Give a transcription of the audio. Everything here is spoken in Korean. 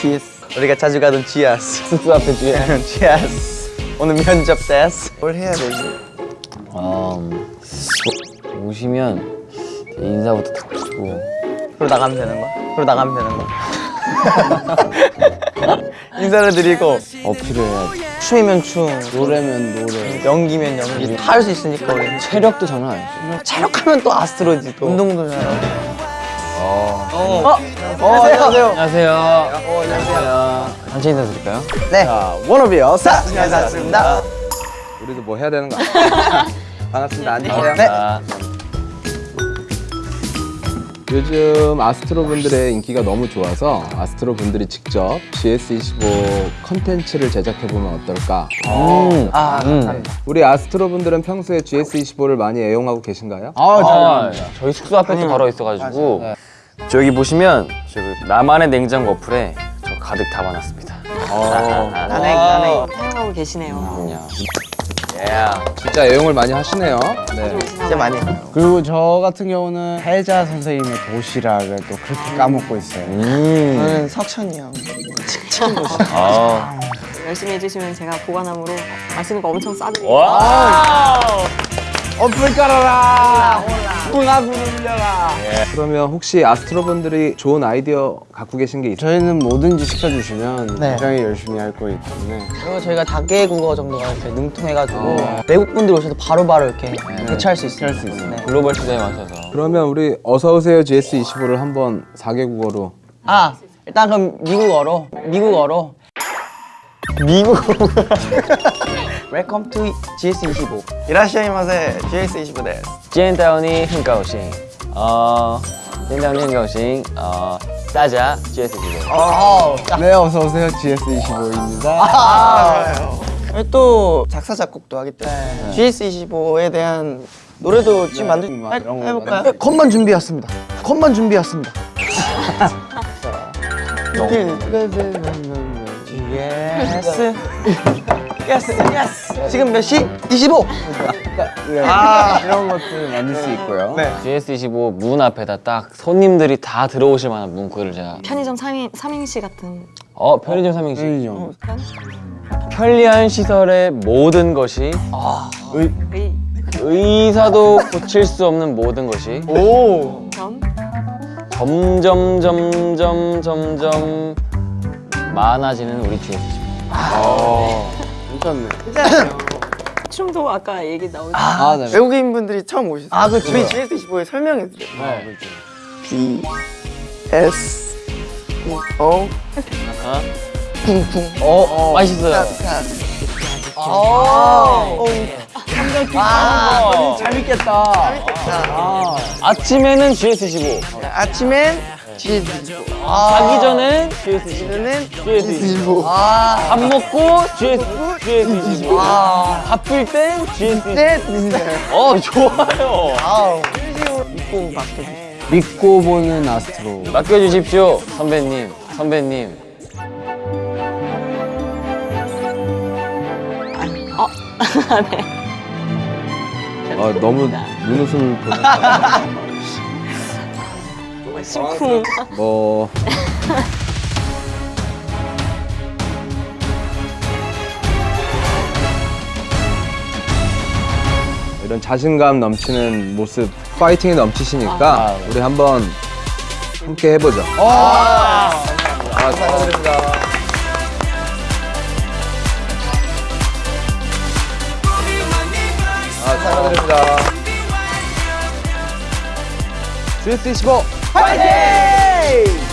GS 우리가 자주 가던 GS 숙소 앞에 GS GS 오늘 면접 됐어 뭘 해야 되지? 음, 오- 오시면 인사부터 탁 드리고. 그러 나가면 되는 거야? 그러 나가면 되는 거야? 인사를 드리고. 어필을 해야지 춤이면 춤 노래면 노래. 연기면 연기. 다 할 수 있으니까 우리. 체력도 장난 아니지. 체력하면 또 아스트로지 또 운동도 잘하고 어. 어, 안녕하세요 안녕하세요 어, 안녕하세요 단체 인사 드릴까요? 네 워너비요 사 안녕하셨습니다 우리도 뭐 해야 되는 거? 반갑습니다. 안녕하세요. 네. 아, 요즘 아스트로 분들의 인기가 너무 좋아서 아스트로 분들이 직접 GS25 컨텐츠를 제작해 보면 어떨까? 음. 아 음. 감사합니다 우리 아스트로 분들은 평소에 GS25를 많이 애용하고 계신가요? 아, 저희 숙소 앞에 바로 있어가지고 저기 보시면 저기 나만의 냉장고 어플에 저 가득 담아놨습니다 나네 나네 사용하고 계시네요. 예. 진짜 애용을 많이 하시네요. 네. 진짜 많이 해요 그리고 저 같은 경우는 혜자 선생님의 도시락을 또 그렇게 까먹고 있어요. 음. 저는 석천이 형 아. 열심히 해주시면 제가 보관함으로 맛있는 거 엄청 싸드릴게요. 와. 어플 깔아라! 뿡하고 눌려라! 그러면 혹시 아스트로 분들이 좋은 아이디어 갖고 계신 게 있어요? 저희는 뭐든지 시켜주시면 네. 굉장히 열심히 할 거기 때문에. 그리고 저희가 다계 국어 정도가 이렇게 능통해가지고 외국 분들 오셔도 바로바로 이렇게 대처할 수 있어요 수 있어요 글로벌 시대에 맞춰서. 그러면 우리 어서 오세요 GS25를 한번 4개국어로. 아 일단 그럼 미국어로 미국어로. 미국 웰 컴투 GS25 이라시아이마세 GS25 です。 찐다운이 흥가오싱 어 찐다운이 흥가오싱 어 싸자 GS15 어, 네 어서오세요. GS25입니다. 아, 또 작사 작곡도 하기 때문에 GS25에 대한 노래도 지금 만들 막 해, 해볼까요? 네, 컷만 준비했습니다. 컷만 준비했습니다. yes yes yes 지금 몇 시? 25 아 이런 것들 만들 수 있고요. 네. GS25 문 앞에다 딱 손님들이 다 들어오실 만한 문구를 제가. 편의점 삼인, 삼행시 같은 어 편의점 삼행시. 편의점. 편? 편리한 시설의 모든 것이 의, 의사도 고칠 수 없는 모든 것이 오. 점, 점점 점점 점점 많아지는 우리 GS25 괜찮네 춤도 아까 얘기 나오지 아, 네. 외국인 분들이 처음 오셨어요. 아 그렇죠. 저희 GS25에 설명해 드려요. B S O 쿵쿵 어, 맛있어요 오 아, 재밌겠다. 아침에는 GS25 아침엔 GS25 자기 전엔 GS25 오늘은 GS25 아. 밥 먹고 GS, GS25 아. 바쁠 땐 GS25 네. 어 좋아요. 아우. 입고 밖에 믿고 보는 아스트로. 맡겨주십시오 선배님 선배님. 어, 너무 눈웃음을 보니까 심쿵 뭐 이런 자신감 넘치는 모습, 파이팅이 넘치시니까 우리 한번 함께 해보죠. 아, 축하드립니다. 아, 축하드립니다. GS25 파이팅!